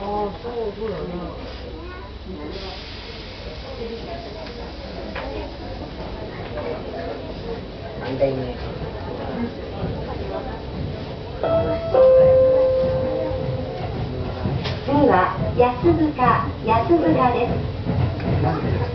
あ、そう、そうだ。ね。三代目。次は。安塚安塚です。